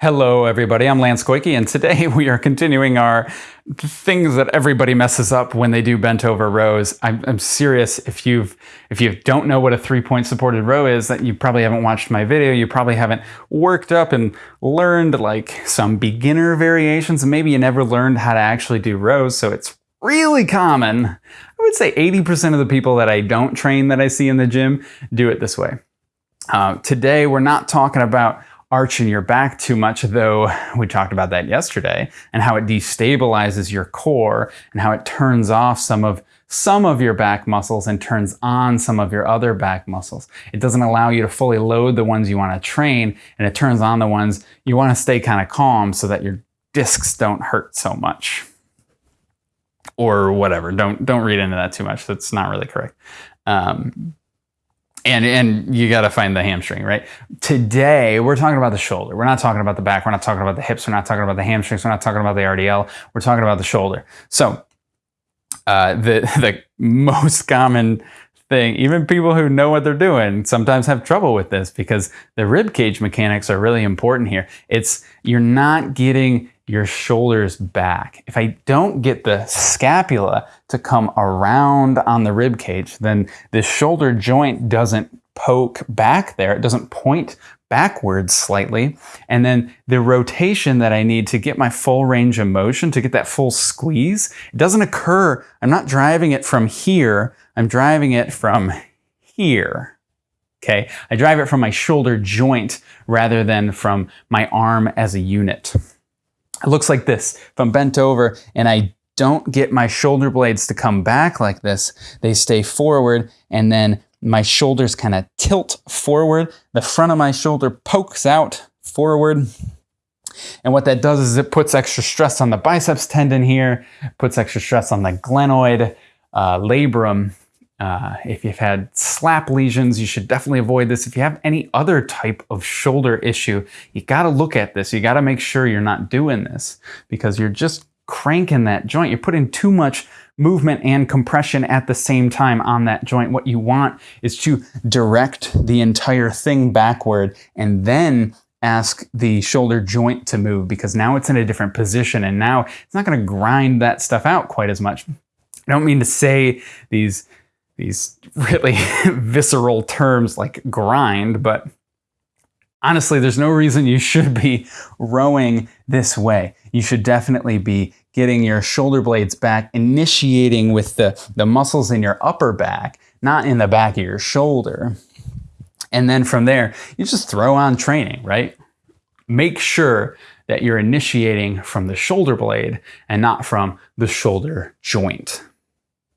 Hello everybody, I'm Lance Koike and today we are continuing our things that everybody messes up when they do bent over rows. I'm, I'm serious, if you've if you don't know what a three point supported row is, that you probably haven't watched my video, you probably haven't worked up and learned like some beginner variations, and maybe you never learned how to actually do rows, so it's really common. I would say 80% of the people that I don't train that I see in the gym do it this way. Uh, today we're not talking about arching your back too much, though we talked about that yesterday, and how it destabilizes your core and how it turns off some of some of your back muscles and turns on some of your other back muscles. It doesn't allow you to fully load the ones you want to train, and it turns on the ones you want to stay kind of calm so that your discs don't hurt so much. Or whatever. Don't don't read into that too much. That's not really correct. Um, and and you got to find the hamstring, right? Today we're talking about the shoulder. We're not talking about the back. We're not talking about the hips. We're not talking about the hamstrings. We're not talking about the RDL. We're talking about the shoulder. So uh, the the most common thing, even people who know what they're doing, sometimes have trouble with this because the rib cage mechanics are really important here. It's you're not getting your shoulders back. If I don't get the scapula to come around on the rib cage, then the shoulder joint doesn't poke back there. It doesn't point backwards slightly. And then the rotation that I need to get my full range of motion, to get that full squeeze, it doesn't occur. I'm not driving it from here. I'm driving it from here. Okay. I drive it from my shoulder joint rather than from my arm as a unit. It looks like this. If I'm bent over and I don't get my shoulder blades to come back like this, they stay forward and then my shoulders kind of tilt forward. The front of my shoulder pokes out forward. And what that does is it puts extra stress on the biceps tendon here, puts extra stress on the glenoid, uh, labrum, uh, if you've had slap lesions, you should definitely avoid this. If you have any other type of shoulder issue, you got to look at this. You got to make sure you're not doing this because you're just cranking that joint. You're putting too much movement and compression at the same time on that joint. What you want is to direct the entire thing backward and then ask the shoulder joint to move because now it's in a different position and now it's not going to grind that stuff out quite as much. I don't mean to say these these really visceral terms like grind, but honestly, there's no reason you should be rowing this way. You should definitely be getting your shoulder blades back, initiating with the, the muscles in your upper back, not in the back of your shoulder. And then from there, you just throw on training, right? Make sure that you're initiating from the shoulder blade and not from the shoulder joint.